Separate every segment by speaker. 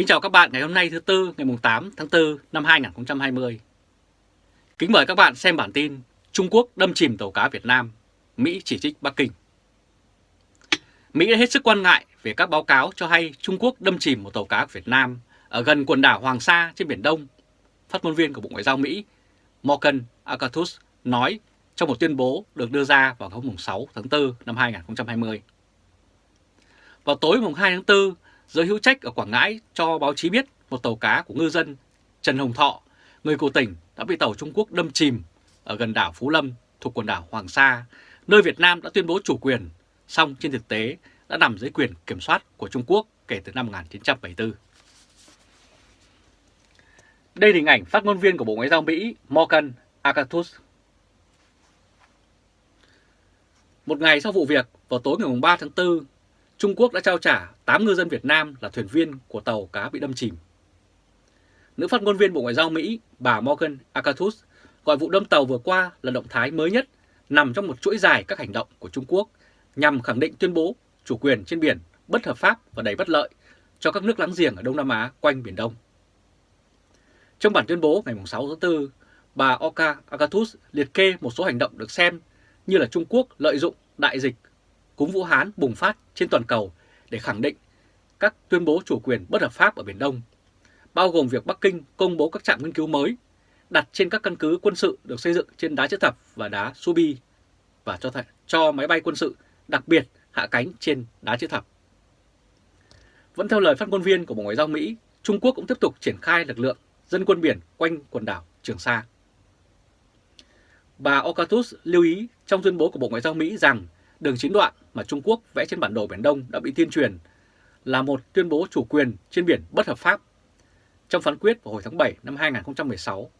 Speaker 1: Kính chào các bạn ngày hôm nay thứ Tư ngày 8 tháng 4 năm 2020. Kính mời các bạn xem bản tin Trung Quốc đâm chìm tàu cá Việt Nam, Mỹ chỉ trích Bắc Kinh. Mỹ đã hết sức quan ngại về các báo cáo cho hay Trung Quốc đâm chìm một tàu cá Việt Nam ở gần quần đảo Hoàng Sa trên Biển Đông. Phát ngôn viên của Bộ Ngoại giao Mỹ Morgan Akatus nói trong một tuyên bố được đưa ra vào hôm 6 tháng 4 năm 2020. Vào tối mùng 2 tháng 4, giới hữu trách ở Quảng Ngãi cho báo chí biết một tàu cá của ngư dân Trần Hồng Thọ, người của tỉnh đã bị tàu Trung Quốc đâm chìm ở gần đảo Phú Lâm thuộc quần đảo Hoàng Sa, nơi Việt Nam đã tuyên bố chủ quyền, song trên thực tế đã nằm dưới quyền kiểm soát của Trung Quốc kể từ năm 1974. Đây là hình ảnh phát ngôn viên của Bộ Ngoại giao Mỹ Morgan Akatus. Một ngày sau vụ việc, vào tối ngày 3 tháng 4, Trung Quốc đã trao trả 8 ngư dân Việt Nam là thuyền viên của tàu cá bị đâm chìm. Nữ phát ngôn viên Bộ Ngoại giao Mỹ, bà Morgan Akatus, gọi vụ đâm tàu vừa qua là động thái mới nhất nằm trong một chuỗi dài các hành động của Trung Quốc nhằm khẳng định tuyên bố chủ quyền trên biển bất hợp pháp và đầy bất lợi cho các nước láng giềng ở Đông Nam Á quanh Biển Đông. Trong bản tuyên bố ngày 6 tháng 4, bà Oka Akatus liệt kê một số hành động được xem như là Trung Quốc lợi dụng đại dịch cúm Vũ Hán bùng phát trên toàn cầu để khẳng định các tuyên bố chủ quyền bất hợp pháp ở Biển Đông, bao gồm việc Bắc Kinh công bố các trạm nghiên cứu mới đặt trên các căn cứ quân sự được xây dựng trên đá chữ thập và đá Subi và cho, cho máy bay quân sự đặc biệt hạ cánh trên đá chữ thập. Vẫn theo lời phát ngôn viên của Bộ Ngoại giao Mỹ, Trung Quốc cũng tiếp tục triển khai lực lượng dân quân biển quanh quần đảo Trường Sa. Bà Okatus lưu ý trong tuyên bố của Bộ Ngoại giao Mỹ rằng đường chín đoạn mà Trung Quốc vẽ trên bản đồ Biển Đông đã bị tuyên truyền là một tuyên bố chủ quyền trên biển bất hợp pháp. Trong phán quyết vào hồi tháng 7 năm 2016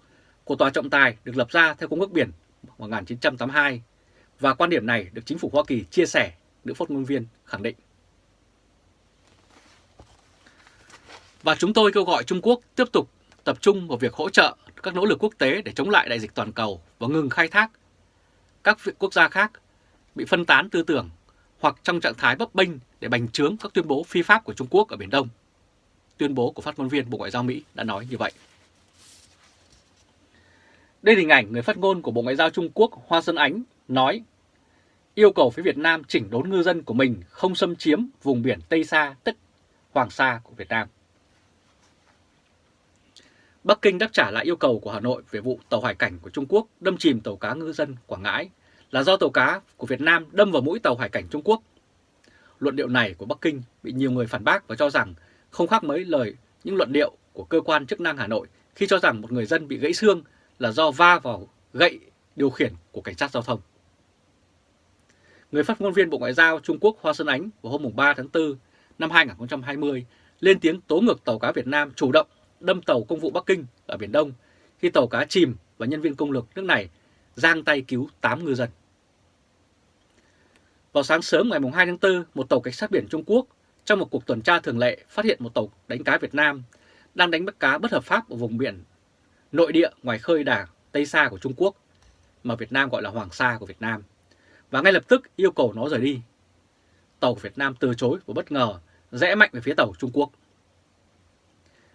Speaker 1: của Tòa trọng tài được lập ra theo Công ước Biển 1982 và quan điểm này được chính phủ Hoa Kỳ chia sẻ, nữ phát ngôn viên khẳng định. Và chúng tôi kêu gọi Trung Quốc tiếp tục tập trung vào việc hỗ trợ các nỗ lực quốc tế để chống lại đại dịch toàn cầu và ngừng khai thác các quốc gia khác bị phân tán tư tưởng hoặc trong trạng thái bấp bênh để bành trướng các tuyên bố phi pháp của Trung Quốc ở Biển Đông. Tuyên bố của phát ngôn viên Bộ Ngoại giao Mỹ đã nói như vậy. Đây là hình ảnh người phát ngôn của Bộ Ngoại giao Trung Quốc Hoa Xuân Ánh nói, yêu cầu phía Việt Nam chỉnh đốn ngư dân của mình không xâm chiếm vùng biển Tây Sa, tức Hoàng Sa của Việt Nam. Bắc Kinh đáp trả lại yêu cầu của Hà Nội về vụ tàu hải cảnh của Trung Quốc đâm chìm tàu cá ngư dân Quảng Ngãi là do tàu cá của Việt Nam đâm vào mũi tàu hải cảnh Trung Quốc. Luận điệu này của Bắc Kinh bị nhiều người phản bác và cho rằng không khác mấy lời những luận điệu của cơ quan chức năng Hà Nội khi cho rằng một người dân bị gãy xương là do va vào gậy điều khiển của cảnh sát giao thông. Người phát ngôn viên Bộ Ngoại giao Trung Quốc Hoa Xuân Ánh vào hôm 3 tháng 4 năm 2020 lên tiếng tố ngược tàu cá Việt Nam chủ động đâm tàu công vụ Bắc Kinh ở Biển Đông khi tàu cá chìm và nhân viên công lực nước này giang tay cứu 8 ngư dân. Vào sáng sớm ngày 2 tháng 4, một tàu cảnh sát biển Trung Quốc trong một cuộc tuần tra thường lệ phát hiện một tàu đánh cá Việt Nam đang đánh bắt cá bất hợp pháp ở vùng biển nội địa ngoài khơi đảo Tây Sa của Trung Quốc, mà Việt Nam gọi là Hoàng Sa của Việt Nam, và ngay lập tức yêu cầu nó rời đi. Tàu của Việt Nam từ chối và bất ngờ rẽ mạnh về phía tàu Trung Quốc.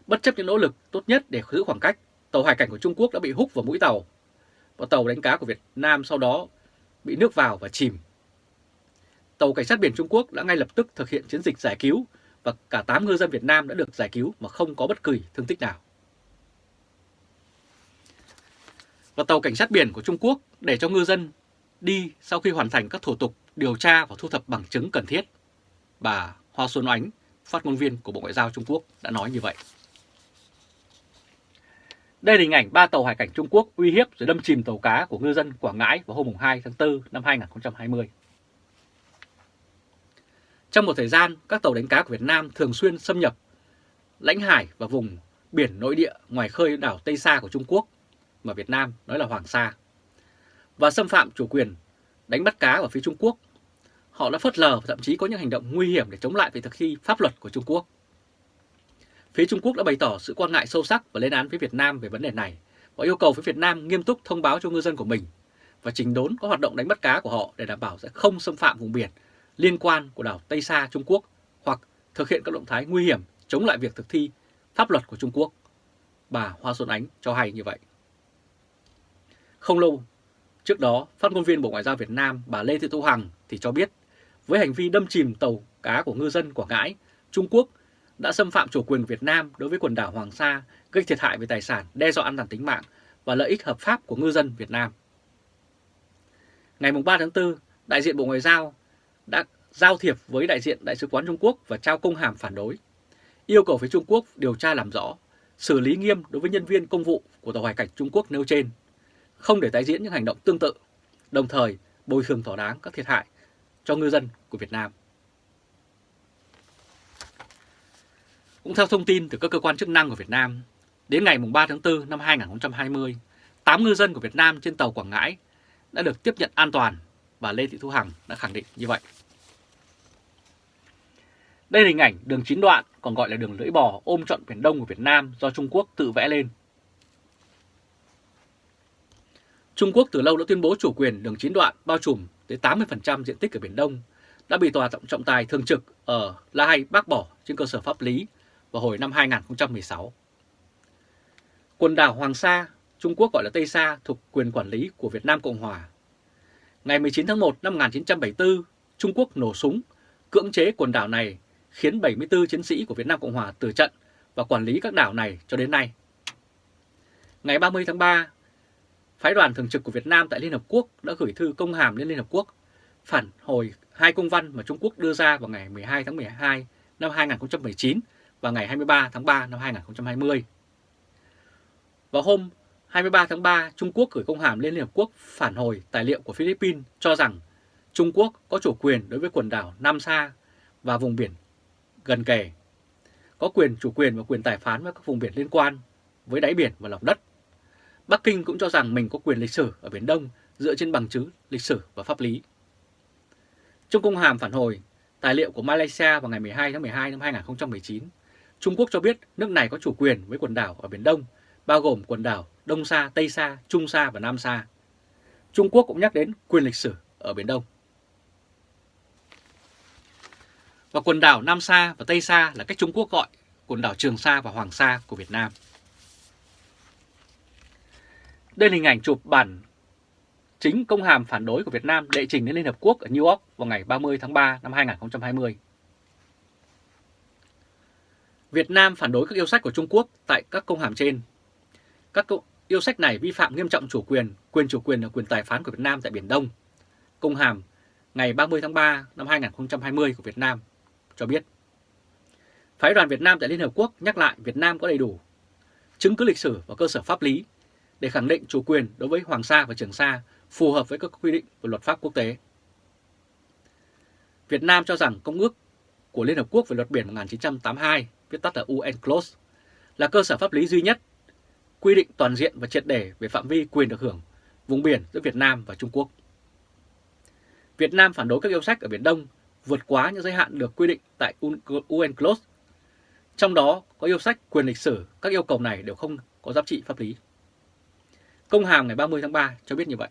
Speaker 1: Bất chấp những nỗ lực tốt nhất để giữ khoảng cách, tàu hải cảnh của Trung Quốc đã bị hút vào mũi tàu, và tàu đánh cá của Việt Nam sau đó bị nước vào và chìm tàu cảnh sát biển Trung Quốc đã ngay lập tức thực hiện chiến dịch giải cứu và cả 8 ngư dân Việt Nam đã được giải cứu mà không có bất kỳ thương tích nào. Và tàu cảnh sát biển của Trung Quốc để cho ngư dân đi sau khi hoàn thành các thủ tục điều tra và thu thập bằng chứng cần thiết. Bà Hoa Xuân Oánh, phát ngôn viên của Bộ Ngoại giao Trung Quốc đã nói như vậy. Đây là hình ảnh ba tàu hải cảnh Trung Quốc uy hiếp rồi đâm chìm tàu cá của ngư dân Quảng Ngãi vào hôm 2 tháng 4 năm 2020. Trong một thời gian, các tàu đánh cá của Việt Nam thường xuyên xâm nhập lãnh hải và vùng biển nội địa ngoài khơi đảo Tây Sa của Trung Quốc, mà Việt Nam nói là Hoàng Sa, và xâm phạm chủ quyền đánh bắt cá ở phía Trung Quốc. Họ đã phớt lờ và thậm chí có những hành động nguy hiểm để chống lại việc thực thi pháp luật của Trung Quốc. Phía Trung Quốc đã bày tỏ sự quan ngại sâu sắc và lên án với Việt Nam về vấn đề này và yêu cầu với Việt Nam nghiêm túc thông báo cho ngư dân của mình và trình đốn các hoạt động đánh bắt cá của họ để đảm bảo sẽ không xâm phạm vùng biển liên quan của đảo Tây Sa Trung Quốc hoặc thực hiện các động thái nguy hiểm chống lại việc thực thi pháp luật của Trung Quốc. Bà Hoa Xuân Ánh cho hay như vậy. Không lâu trước đó, phát ngôn viên Bộ Ngoại giao Việt Nam bà Lê Thị Thu Hằng thì cho biết với hành vi đâm chìm tàu cá của ngư dân Quảng Ngãi, Trung Quốc đã xâm phạm chủ quyền Việt Nam đối với quần đảo Hoàng Sa, gây thiệt hại về tài sản, đe dọa an toàn tính mạng và lợi ích hợp pháp của ngư dân Việt Nam. Ngày 3 tháng 4, đại diện Bộ Ngoại giao đã giao thiệp với đại diện Đại sứ quán Trung Quốc và trao công hàm phản đối, yêu cầu phía Trung Quốc điều tra làm rõ, xử lý nghiêm đối với nhân viên công vụ của tàu hải cảnh Trung Quốc nêu trên, không để tái diễn những hành động tương tự, đồng thời bồi thường thỏa đáng các thiệt hại cho ngư dân của Việt Nam. Cũng theo thông tin từ các cơ quan chức năng của Việt Nam, đến ngày 3 tháng 4 năm 2020, 8 ngư dân của Việt Nam trên tàu Quảng Ngãi đã được tiếp nhận an toàn và Lê Thị Thu Hằng đã khẳng định như vậy. Đây là hình ảnh đường chín đoạn, còn gọi là đường lưỡi bò ôm trọn Biển Đông của Việt Nam do Trung Quốc tự vẽ lên. Trung Quốc từ lâu đã tuyên bố chủ quyền đường chín đoạn bao trùm tới 80% diện tích ở Biển Đông đã bị tòa trọng trọng tài thường trực ở La Hay bác bỏ trên cơ sở pháp lý vào hồi năm 2016. Quần đảo Hoàng Sa, Trung Quốc gọi là Tây Sa thuộc quyền quản lý của Việt Nam Cộng Hòa. Ngày 19 tháng 1 năm 1974, Trung Quốc nổ súng, cưỡng chế quần đảo này khiến 74 chiến sĩ của Việt Nam Cộng Hòa từ trận và quản lý các đảo này cho đến nay. Ngày 30 tháng 3, Phái đoàn thường trực của Việt Nam tại Liên Hợp Quốc đã gửi thư công hàm lên Liên Hợp Quốc phản hồi hai công văn mà Trung Quốc đưa ra vào ngày 12 tháng 12 năm 2019 và ngày 23 tháng 3 năm 2020. Vào hôm 23 tháng 3, Trung Quốc gửi công hàm lên Liên Hợp Quốc phản hồi tài liệu của Philippines cho rằng Trung Quốc có chủ quyền đối với quần đảo Nam Sa và vùng biển gần kề, có quyền chủ quyền và quyền tài phán với các vùng biển liên quan với đáy biển và lòng đất. Bắc Kinh cũng cho rằng mình có quyền lịch sử ở Biển Đông dựa trên bằng chứng lịch sử và pháp lý. Trong công hàm phản hồi, tài liệu của Malaysia vào ngày 12 tháng 12 năm 2019, Trung Quốc cho biết nước này có chủ quyền với quần đảo ở Biển Đông, bao gồm quần đảo Đông Sa, Tây Sa, Trung Sa và Nam Sa. Trung Quốc cũng nhắc đến quyền lịch sử ở Biển Đông. Và quần đảo Nam Sa và Tây Sa là cách Trung Quốc gọi quần đảo Trường Sa và Hoàng Sa của Việt Nam. Đây là hình ảnh chụp bản chính công hàm phản đối của Việt Nam đệ trình đến Liên Hợp Quốc ở New York vào ngày 30 tháng 3 năm 2020. Việt Nam phản đối các yêu sách của Trung Quốc tại các công hàm trên. Các yêu sách này vi phạm nghiêm trọng chủ quyền, quyền chủ quyền và quyền tài phán của Việt Nam tại Biển Đông. Công hàm ngày 30 tháng 3 năm 2020 của Việt Nam cho biết. Phái đoàn Việt Nam tại Liên Hợp Quốc nhắc lại Việt Nam có đầy đủ chứng cứ lịch sử và cơ sở pháp lý để khẳng định chủ quyền đối với Hoàng Sa và Trường Sa phù hợp với các quy định của luật pháp quốc tế. Việt Nam cho rằng Công ước của Liên Hợp Quốc về luật biển 1982, viết tắt là UNCLOS, là cơ sở pháp lý duy nhất quy định toàn diện và triệt để về phạm vi quyền được hưởng vùng biển giữa Việt Nam và Trung Quốc. Việt Nam phản đối các yêu sách ở Biển Đông vượt quá những giới hạn được quy định tại UNCLOS. Trong đó có yêu sách quyền lịch sử, các yêu cầu này đều không có giá trị pháp lý. Công hàm ngày 30 tháng 3 cho biết như vậy.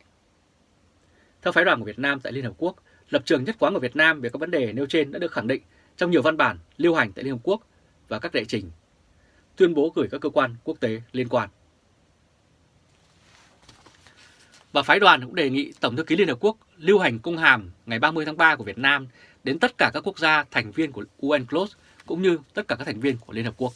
Speaker 1: Theo phái đoàn của Việt Nam tại Liên Hợp Quốc, lập trường nhất quán của Việt Nam về các vấn đề nêu trên đã được khẳng định trong nhiều văn bản lưu hành tại Liên Hợp Quốc và các đệ trình, tuyên bố gửi các cơ quan quốc tế liên quan. Và phái đoàn cũng đề nghị Tổng thư ký Liên Hợp Quốc lưu hành công hàm ngày 30 tháng 3 của Việt Nam đến tất cả các quốc gia thành viên của UNCLOS cũng như tất cả các thành viên của Liên Hợp Quốc.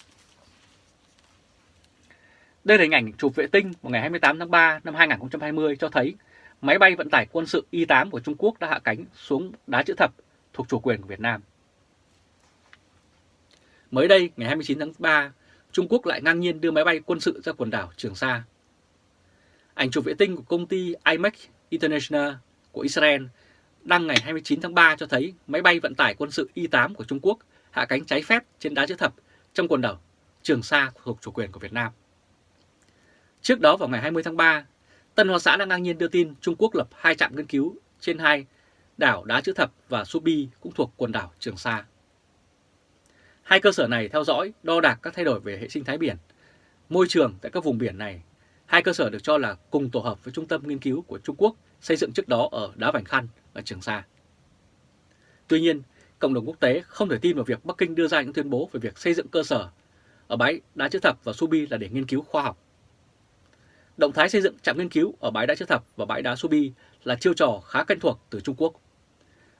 Speaker 1: Đây là hình ảnh chụp vệ tinh vào ngày 28 tháng 3 năm 2020 cho thấy máy bay vận tải quân sự Y-8 của Trung Quốc đã hạ cánh xuống đá chữ thập thuộc chủ quyền của Việt Nam. Mới đây, ngày 29 tháng 3, Trung Quốc lại ngang nhiên đưa máy bay quân sự ra quần đảo Trường Sa. Ảnh chụp vệ tinh của công ty IMEC International của Israel đăng ngày 29 tháng 3 cho thấy máy bay vận tải quân sự Y-8 của Trung Quốc hạ cánh trái phép trên đá chữ thập trong quần đảo Trường Sa thuộc chủ quyền của Việt Nam. Trước đó vào ngày 20 tháng 3, Tân Hoa Xã đã ngang nhiên đưa tin Trung Quốc lập hai trạm nghiên cứu trên hai đảo Đá Chữ Thập và Subi cũng thuộc quần đảo Trường Sa. Hai cơ sở này theo dõi, đo đạc các thay đổi về hệ sinh thái biển, môi trường tại các vùng biển này. Hai cơ sở được cho là cùng tổ hợp với trung tâm nghiên cứu của Trung Quốc xây dựng trước đó ở Đá Vành Khăn ở Trường Sa. Tuy nhiên, cộng đồng quốc tế không thể tin vào việc Bắc Kinh đưa ra những tuyên bố về việc xây dựng cơ sở ở bãi đá chữ thập và Subi là để nghiên cứu khoa học. Động thái xây dựng trạm nghiên cứu ở bãi đá chữ thập và bãi đá Subi là chiêu trò khá quen thuộc từ Trung Quốc.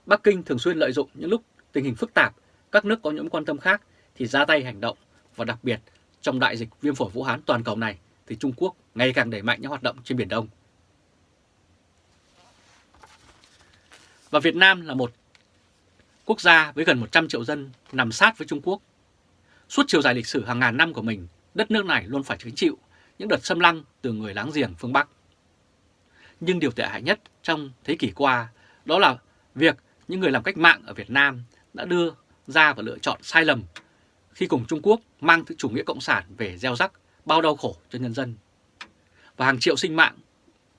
Speaker 1: Bắc Kinh thường xuyên lợi dụng những lúc tình hình phức tạp, các nước có những quan tâm khác thì ra tay hành động và đặc biệt trong đại dịch viêm phổi Vũ Hán toàn cầu này thì Trung Quốc ngày càng đẩy mạnh những hoạt động trên Biển Đông. Và Việt Nam là một quốc gia với gần 100 triệu dân nằm sát với Trung Quốc. Suốt chiều dài lịch sử hàng ngàn năm của mình, đất nước này luôn phải chứng chịu những đợt xâm lăng từ người láng giềng phương Bắc. Nhưng điều tệ hại nhất trong thế kỷ qua đó là việc những người làm cách mạng ở Việt Nam đã đưa ra và lựa chọn sai lầm khi cùng Trung Quốc mang thứ chủ nghĩa cộng sản về gieo rắc bao đau khổ cho nhân dân. Và hàng triệu sinh mạng,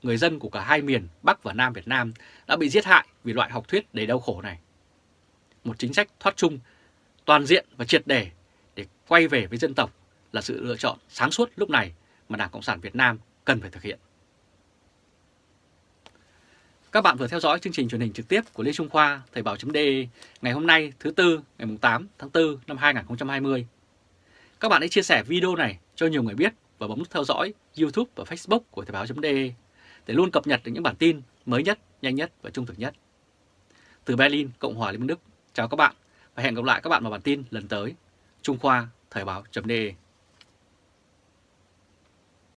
Speaker 1: người dân của cả hai miền Bắc và Nam Việt Nam đã bị giết hại vì loại học thuyết đầy đau khổ này. Một chính sách thoát chung, toàn diện và triệt đề để quay về với dân tộc là sự lựa chọn sáng suốt lúc này mà Đảng Cộng sản Việt Nam cần phải thực hiện. Các bạn vừa theo dõi chương trình truyền hình trực tiếp của Lê Trung Khoa, Thời báo.de ngày hôm nay thứ Tư ngày 8 tháng 4 năm 2020. Các bạn hãy chia sẻ video này cho nhiều người biết và bấm nút theo dõi YouTube và Facebook của Thời báo.de để luôn cập nhật được những bản tin mới nhất, nhanh nhất và trung thực nhất. Từ Berlin, Cộng hòa Liên bang Đức, chào các bạn và hẹn gặp lại các bạn vào bản tin lần tới. Trung Khoa, Thời báo.de